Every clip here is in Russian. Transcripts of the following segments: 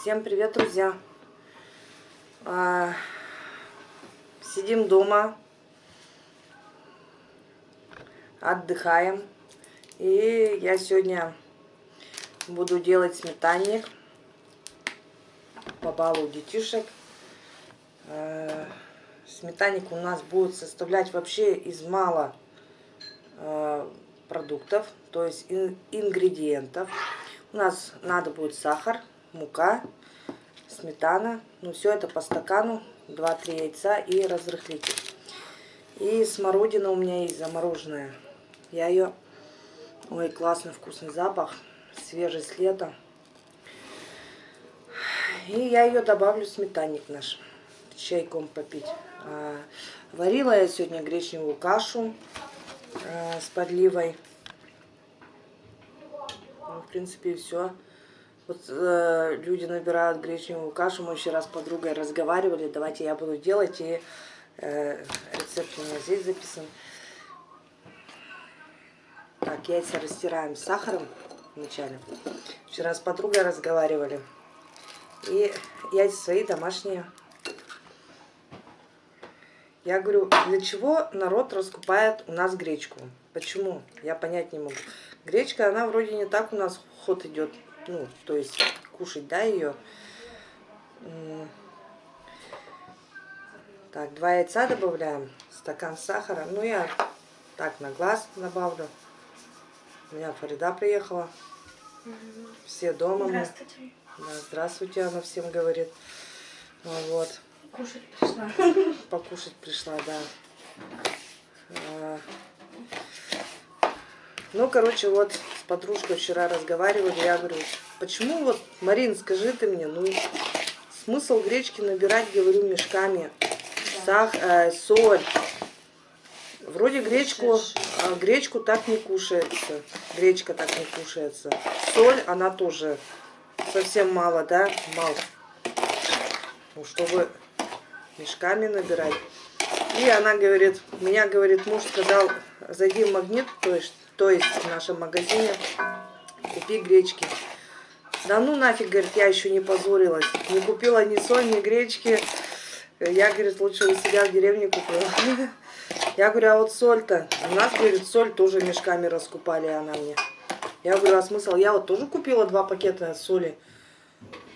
Всем привет, друзья! А, сидим дома, отдыхаем. И я сегодня буду делать сметанник по балу детишек. А, сметанник у нас будет составлять вообще из мало а, продуктов, то есть ингредиентов. У нас надо будет сахар, мука, сметана. Ну, все это по стакану, 2-3 яйца и разрыхлитель. И смородина у меня есть замороженная. Я ее... Ой, классный вкусный запах, свежий с лета. И я ее добавлю в сметанник наш, чайком попить. А, варила я сегодня гречневую кашу а, с подливой. Ну, в принципе, все. Вот э, люди набирают гречневую кашу, мы еще раз с подругой разговаривали, давайте я буду делать, и э, рецепт у меня здесь записан. Так, яйца растираем с сахаром вначале. Вчера с подругой разговаривали. И яйца свои домашние. Я говорю, для чего народ раскупает у нас гречку? Почему? Я понять не могу. Гречка, она вроде не так у нас ход идет ну, то есть кушать, да, ее. Так, два яйца добавляем, стакан сахара. Ну, я так на глаз добавлю. У меня Фарида приехала. Все дома. Здравствуйте. Да, здравствуйте, она всем говорит. Ну, вот. Кушать пришла. Покушать пришла, да. А, ну, короче, вот подружкой вчера разговаривали, я говорю, почему вот, Марин, скажи ты мне, ну, смысл гречки набирать, говорю, мешками, сах, э, соль. Вроде гречку, э, гречку так не кушается, гречка так не кушается. Соль, она тоже совсем мало, да, мало. Ну, чтобы мешками набирать. И она говорит, меня, говорит, муж сказал, зайди в магнит, то есть то есть в нашем магазине, купи гречки. Да ну нафиг, говорит, я еще не позорилась. Не купила ни соль, ни гречки. Я, говорит, лучше у себя в деревне купила. Я говорю, а вот соль-то? У нас, говорит, соль тоже мешками раскупали она мне. Я говорю, а смысл? Я вот тоже купила два пакета соли.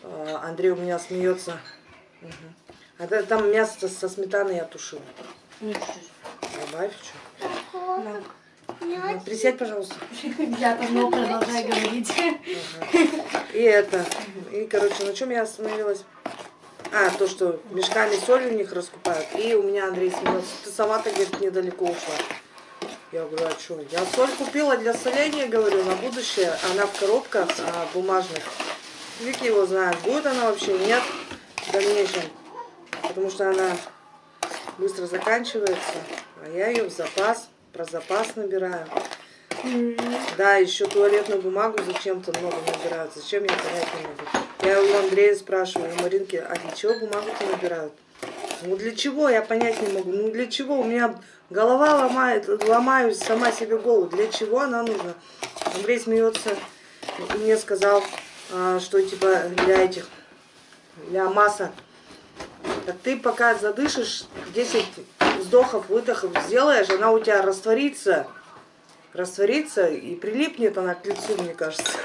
А, Андрей у меня смеется. Угу. А там мясо со сметаной я тушила. Добавь что? Ну, присядь, пожалуйста. Я давно продолжаю говорить. И это. И, короче, на чем я остановилась? А, то, что мешками соли у них раскупают. И у меня Андрей смеется. Ты сама-то, говорит, недалеко ушла. Я говорю, а что? Я соль купила для соления, говорю, на будущее. Она в коробках а, бумажных. Вики его знает, будет она вообще, нет в дальнейшем. Потому что она быстро заканчивается. А я ее в запас про запас набираю. Mm -hmm. Да, еще туалетную бумагу зачем-то много набирают. Зачем, я понять не могу. Я у Андрея спрашиваю, у Маринки, а для чего бумагу-то набирают? Ну для чего, я понять не могу. Ну для чего? У меня голова ломает, ломаюсь сама себе голову. Для чего она нужна? Андрей смеется и мне сказал, а, что типа для этих, для масок. Так ты пока задышишь 10 вздохов, выдохов сделаешь, она у тебя растворится, растворится и прилипнет она к лицу, мне кажется.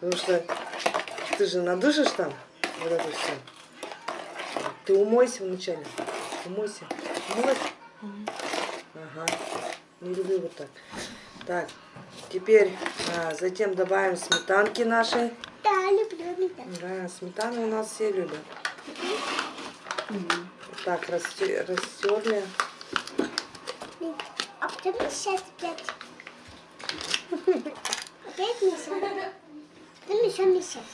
Потому что ты же надышишь там вот это все. Ты умойся вначале. Умойся. Умойся. Ага. Не люблю вот так. Так, теперь а, затем добавим сметанки нашей. Да, люблю сметану. Да, сметану у нас все любят. Угу. Так, растерли. А потом сейчас опять. Опять мешаем. Потом еще мешаем.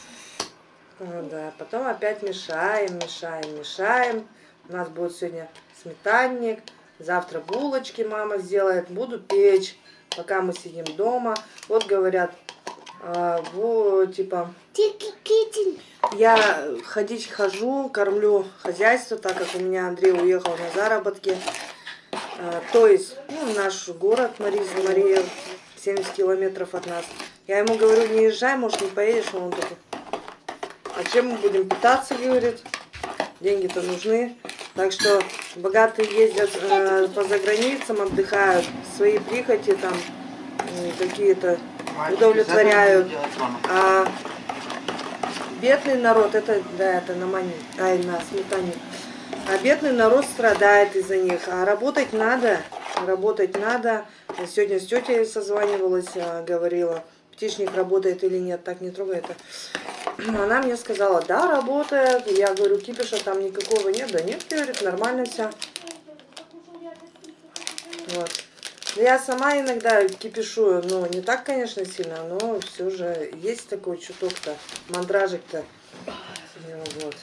А, да, потом опять мешаем, мешаем, мешаем. У нас будет сегодня сметанник. Завтра булочки мама сделает. Буду печь, пока мы сидим дома. Вот говорят, а, вот, типа... Я ходить хожу, кормлю хозяйство, так как у меня Андрей уехал на заработки. А, то есть, ну, наш город Мариза, Мария, 70 километров от нас. Я ему говорю, не езжай, может, не поедешь, он такой, а чем мы будем питаться, говорит. Деньги-то нужны. Так что богатые ездят э, по заграницам, отдыхают, свои прихоти там какие-то удовлетворяют. А бедный народ, это, да, это на мане, ай, на сметане. А бедный народ страдает из-за них. А работать надо, работать надо. Сегодня с тетей созванивалась, а, говорила, птичник работает или нет, так не трогай это. Она мне сказала, да, работает. Я говорю, кипиша там никакого нет. Да нет, говорит, нормально все. Вот. Я сама иногда кипишую, но не так, конечно, сильно, но все же есть такой чуток-то, мандражик-то. Ну, Вот.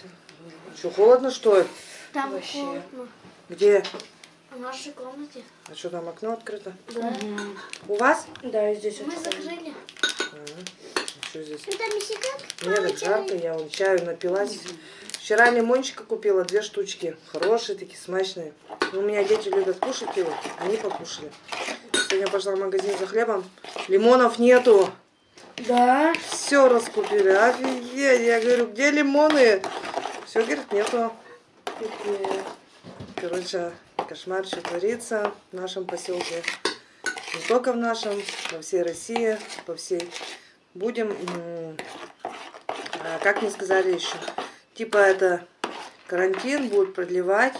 Что, холодно, что ли? Там Вообще. холодно. Где? В нашей комнате. А что, там окно открыто? Да. У вас? Да, и здесь Мы закрыли. Что здесь? Это мексикан? Мне так жарко, я вон чаю напилась. Вчера лимончика купила, две штучки. Хорошие такие, смачные. Ну, у меня дети любят кушать его, они покушали. Сегодня пошла в магазин за хлебом. Лимонов нету. Да. Все раскупили. Офигеть. Я говорю, где лимоны? Все, говорит, нету. Короче, кошмар, что творится в нашем поселке. Не только в нашем, во всей России, по всей. Будем, а, как мне сказали еще, типа это карантин будут продлевать.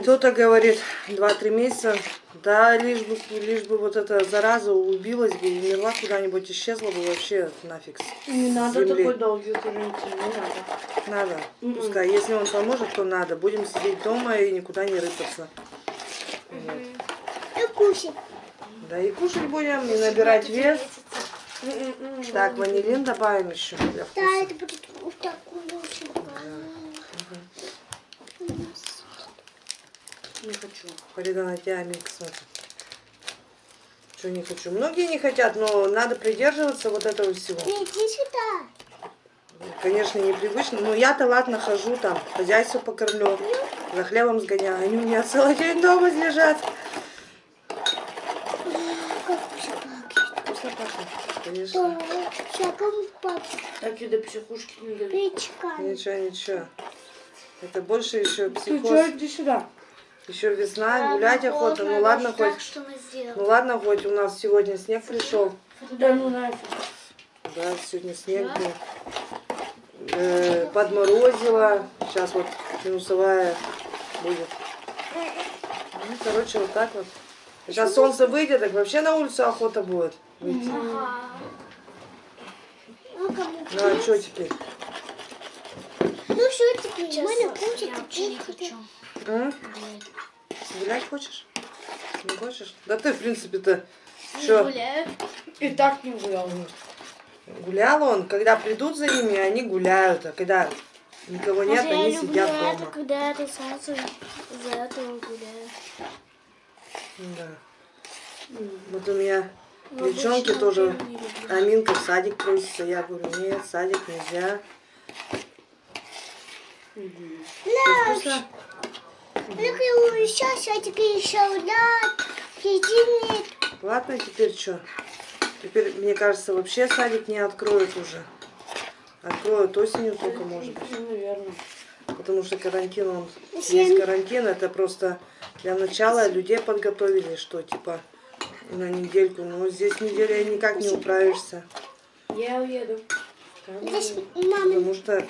Кто-то говорит 2-3 месяца, да, лишь бы, лишь бы вот эта зараза убилась бы и умерла куда-нибудь, исчезла бы вообще нафиг. Не надо земли. такой долгий карантин, не надо. Надо. Мгм. Пускай. Если он поможет, то надо. Будем сидеть дома и никуда не рыпаться. И кушать. Да и кушать будем, и набирать вес. Так, ванилин добавим еще для Да, вкуса. это будет вот так кушать. Не хочу. Фарида на тебя микс смотри. Что не хочу. Многие не хотят, но надо придерживаться вот этого всего. Иди сюда. Конечно, непривычно. Но я-то ладно хожу там, хозяйство покормлю, за хлебом сгоняю. Они у меня целый день дома лежат. Вкусно пахнет, конечно. Пахнет. Так и до психушки не. Печками. Ничего, ничего. Это больше еще Ты психоз. что, иди сюда. Еще весна, гулять охота. Ну ладно, хоть, Так что мы ну ладно, хоть у нас сегодня снег пришел. Да ну нафиг. Да, сегодня снег был. Э, подморозило. Сейчас вот минусовая будет. Ну, короче, вот так вот. Когда солнце выйдет, так вообще на улицу охота будет выйти. Ага. Ну, Ну а что теперь? Ну все, теперь Сейчас Маня я кушать. вообще не хочу. М? Гулять хочешь? Не хочешь? Да ты, в принципе-то, что, Гуляю. И так не гулял. гулял он, когда придут за ними, они гуляют, а когда никого нет, Хотя я они люблю сидят это, дома. когда это солнце за этого гуляю. Да. Вот у меня Но девчонки тоже. Аминка в садик просится. Я говорю, нет, садик нельзя. Что вкусно? Ну, сейчас садик еще. Иди мне. Ладно, теперь что? Теперь, мне кажется, вообще садик не откроют уже. Откроют осенью только, может быть. Ну, наверное. Потому что карантин, он есть карантин, это просто для начала людей подготовили, что типа на недельку. Но здесь неделя никак не управишься. Я уеду. Здесь мама. Потому что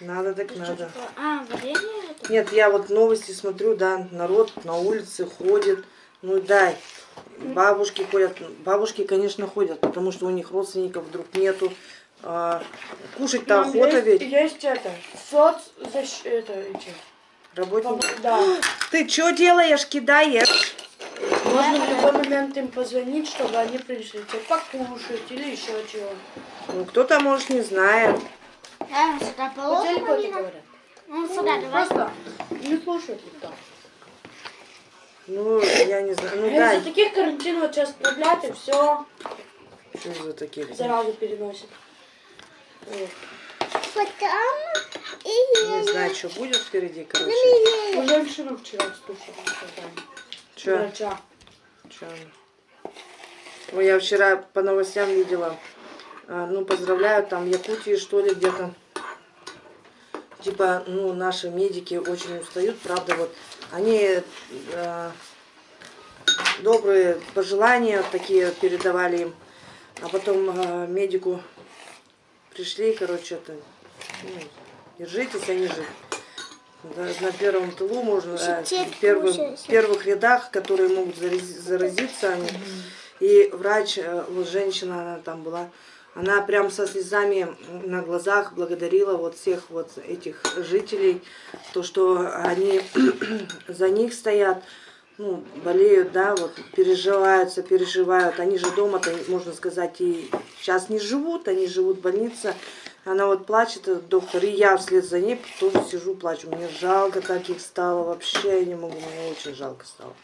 надо так надо. А, варенье это? Нет, я вот новости смотрю, да, народ на улице ходит. Ну дай. Бабушки ходят. Бабушки, конечно, ходят, потому что у них родственников вдруг нету. А, Кушать-то Мам, охота есть, ведь. Есть это. Соц... защ- Это, эти. Работники. Да. Ты что делаешь, кидаешь? Можно в любой момент им позвонить, чтобы они пришли тебе покушать или еще чего. Ну, кто-то, может, не знает. Да, сюда положим. Ну, сюда, давай. Просто не слушают никто. Ну, я не знаю. Ну, А дай. Из-за таких карантин вот сейчас продлят и все, Что за такие? заразу переносит. Вот. Потом и Не знаю, что будет впереди, короче. У женщину вчера слушала. Че? Врача. Она? Ой, я вчера по новостям видела. А, ну, поздравляют там в Якутии, что ли, где-то. Типа, ну, наши медики очень устают, правда, вот. Они э, добрые пожелания такие передавали им. А потом э, медику пришли, короче, это, ну, держитесь, они же да, на первом тылу можно, Сидеть, в первых, в первых рядах, которые могут зарази- заразиться. Они. И врач, э, вот женщина она там была, она прям со слезами на глазах благодарила вот всех вот этих жителей, то, что они за них стоят, ну, болеют, да, вот, переживаются, переживают. Они же дома-то, можно сказать, и сейчас не живут, они живут в больнице. Она вот плачет, этот доктор, и я вслед за ней тоже сижу, плачу. Мне жалко так их стало, вообще я не могу, мне очень жалко стало.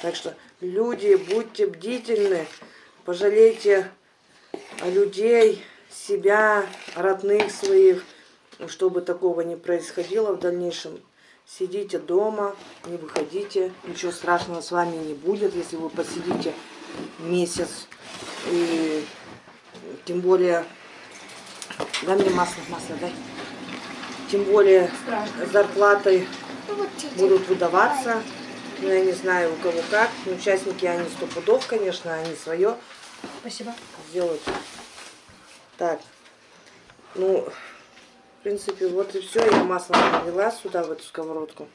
Так что, люди, будьте бдительны, пожалейте людей, себя, родных своих, чтобы такого не происходило в дальнейшем. Сидите дома, не выходите, ничего страшного с вами не будет, если вы посидите месяц. И тем более, дай мне масло, масло дай. Тем более Ну, тетя. будут выдаваться. Ну, я не знаю, у кого как. Но участники, они сто пудов, конечно, они свое Спасибо. Сделают. Так, ну, в принципе, вот и все. Я масло налила сюда, в эту сковородку.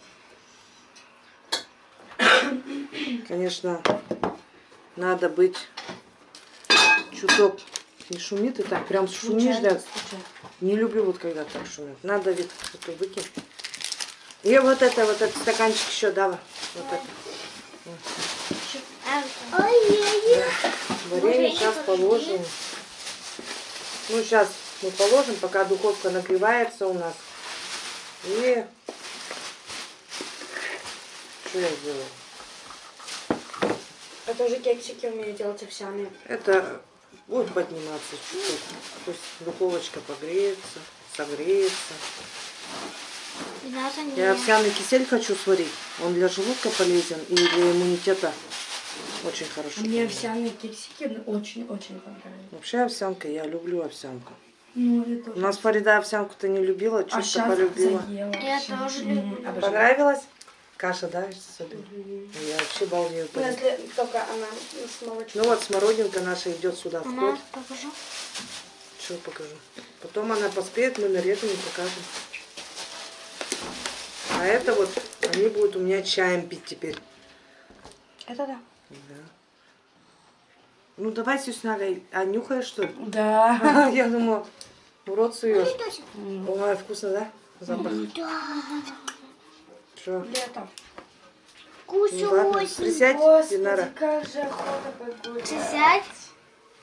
Конечно, надо быть чуток не шумит и так прям шумишь, да. Не люблю вот когда так шумят. Надо ведь это выкинуть. И вот это, вот этот стаканчик еще, давай. Вот это. Варенье сейчас положим. Ну, сейчас мы положим, пока духовка нагревается у нас. И... Что я сделаю? Это уже кексики умею делать овсяные. Это будет подниматься чуть-чуть. Пусть духовочка погреется, согреется. Я овсяный кисель хочу сварить. Он для желудка полезен и для иммунитета очень хорошо. Мне овсяные кексики очень-очень понравились. Вообще овсянка, я люблю овсянку. Ну, У нас Фарида овсянку-то не любила, А сейчас полюбила. заела. Я тоже люблю. обожаю. Понравилось? Каша, да, особенно? Я вообще балдею. Ну, если только она с молочком. Ну вот, смородинка наша идет сюда в ход. покажу. Что покажу? Потом она поспеет, мы нарежем и покажем. А это вот, они будут у меня чаем пить теперь. Это да. Да. Ну давай, Сюсняга, а нюхаешь что ли? Да. Я думала, в рот суешь. Ой, вкусно, да? Запах. Да. Что? Лето. Ну ладно, Кусочек. присядь, Господи, Динара. как же охота погулять. Сядь.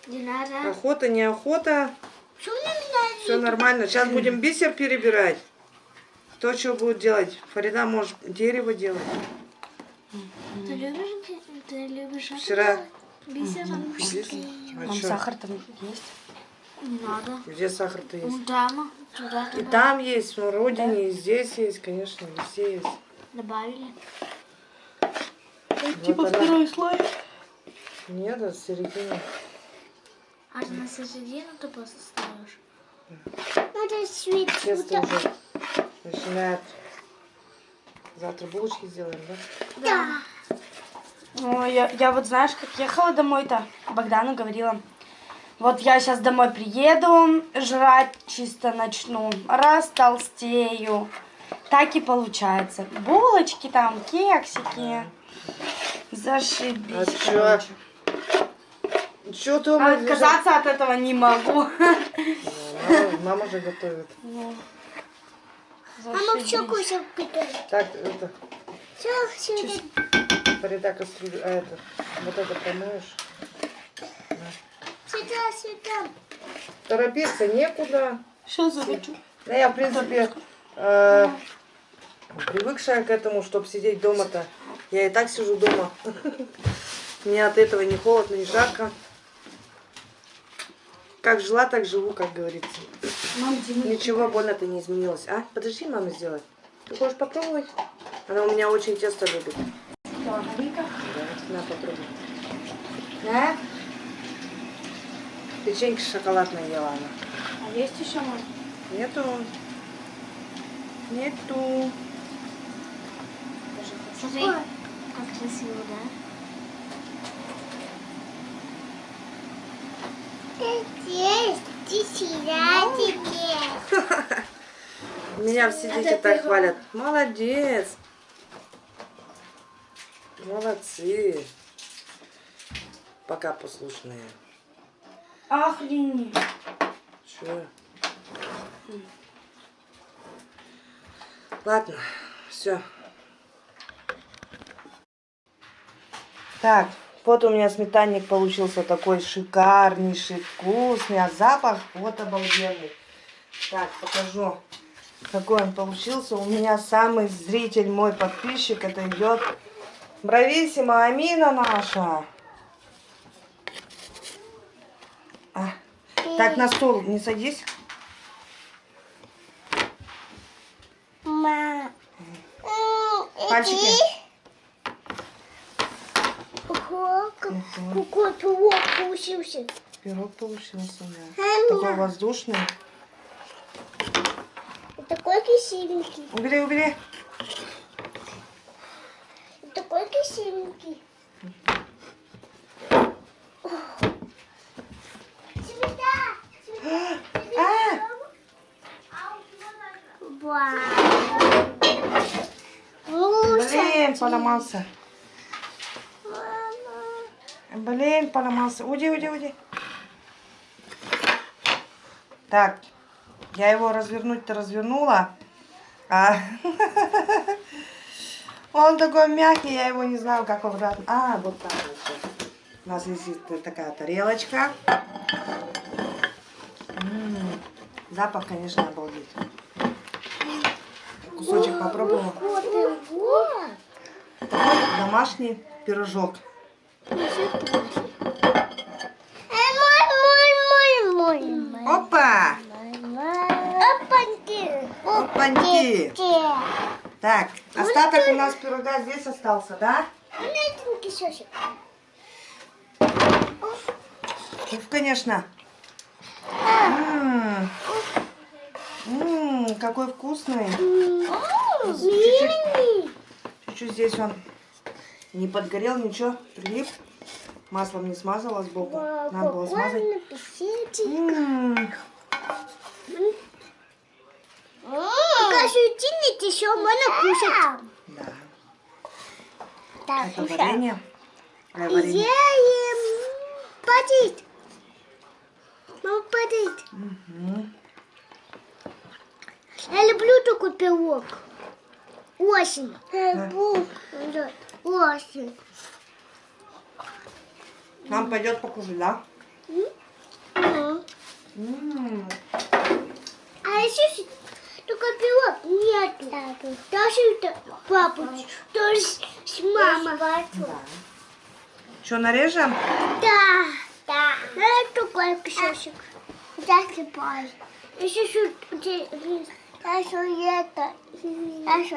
Динара. Охота, не охота, все нормально. Сейчас будем бисер перебирать. Кто что будет делать? Фарида может дерево делать. Ты любишь, ты любишь Вчера бисером? здесь. А Там сахар там есть. Не надо. Где сахар-то есть? Ну, дама. Туда И добавили. там есть, в смородине, и здесь есть, конечно, везде есть. Добавили. Типа Вот она. второй слой. Нет, это середина. А ты на середину ты просто ставишь? Надо свет. Тесто уже начинает. Завтра булочки сделаем, да? Да. Ой, я, я вот знаешь, как ехала домой-то, Богдану говорила, вот я сейчас домой приеду, жрать чисто начну, растолстею. Так и получается. Булочки там, кексики. Зашибись, А чё? короче. Что ты А отказаться от этого не могу. Мама, мама же готовит. Ну, Мама зашибись. все кусок питает. Так, это, Все, все. Фарида кастрюлю, а это, вот это помоешь. Сюда, сюда. Торопиться некуда. Сейчас захочу. Да я, в принципе, э, привыкшая к этому, чтобы сидеть дома-то. Я и так сижу дома. Мне от этого не холодно, не жарко. Как жила, так живу, как говорится. Мам, Дима, Ничего больно-то не изменилось. А? Подожди, мама сделать. Ты хочешь попробовать? Она у меня очень тесто любит. Да, на, попробуй. Да? Печеньки шоколадные ела она. А есть еще мой? Нету. Нету. Смотри, как красиво, да? Меня все дети так хвалят. Молодец. Молодцы. Пока послушные. Охренеть. Чё? Ладно, все. Так, вот у меня сметанник получился такой шикарнейший, вкусный, а запах вот обалденный. Так, покажу, какой он получился. У меня самый зритель, мой подписчик, это идет Брависсима Амина наша. А, Так, на стол не садись. Пальчики. Ого, как- какой пирог получился. Пирог получился, да. Такой воздушный. Такой красивенький. Убери, убери. Красивенький. А, блин, поломался. Блин, поломался. Уйди, уйди, уйди. Так, я его развернуть-то развернула. А он такой мягкий, я его не знаю, как обратно. А, вот так вот. У нас есть такая тарелочка. М, Запах, конечно, обалдеть. Кусочек попробовала. Такой домашний пирожок. Опа! Опаньки. Опаньки! Так, остаток у нас пирога здесь остался, да? Маленький сосик. Уф, конечно. М, м, какой вкусный. Мини. Чуть-чуть здесь он не подгорел, ничего, прилип. Маслом не смазала сбоку. Надо было смазать. М, Покажите, еще можно кушать. Да, Так, это варенье. Ай, варенье. Ем. Падит. Мама падит. Мгм. Я люблю такой пирог. Осень. Люблю. Да, Осень. Нам пойдет покушать, да? М, А еще пирог нету. Даже это папа, тоже с мамой. Что, нарежем? Да. Да. Это такой кусочек. Засыпай. Еще что Даже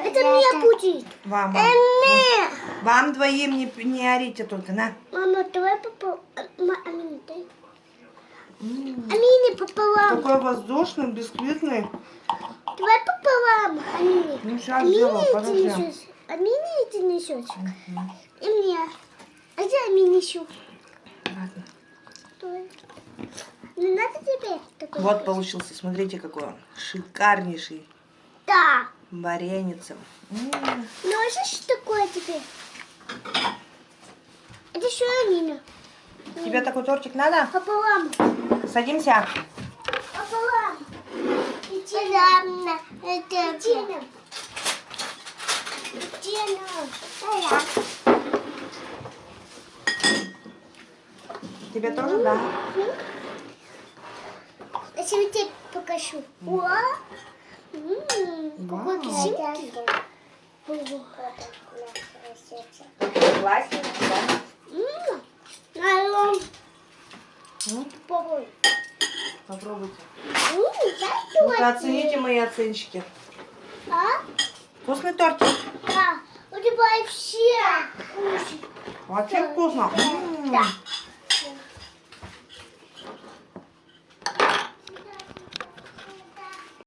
это. Это мне будет. Вам, вам. Мне. Вам двоим не, не орите только, на. Мама, давай пополам. Амина, дай. Амине пополам. Такой воздушный, бисквитный. Давай пополам, Амине. Ну, сейчас подожди. несешь. Амине это несешь. И мне. А где еще? Ладно. Стой. Не надо тебе такой? Вот получился, смотрите, какой он. Шикарнейший. Да. Вареницем. М, Ну а что такое теперь? Это что Амина? Тебе такой тортик надо? Пополам. Садимся. Пополам. Тина. Это Тина. Тина. Тебе тоже, да? Я тебе покажу. О, М, какой красивый. Классно, да? М, алло, М, попробуй. Попробуйте. Ну-ка, тортик. оцените мои оценщики. А? Вкусный тортик? Да. У тебя вообще вкусный. Вообще вкусно. М, Да.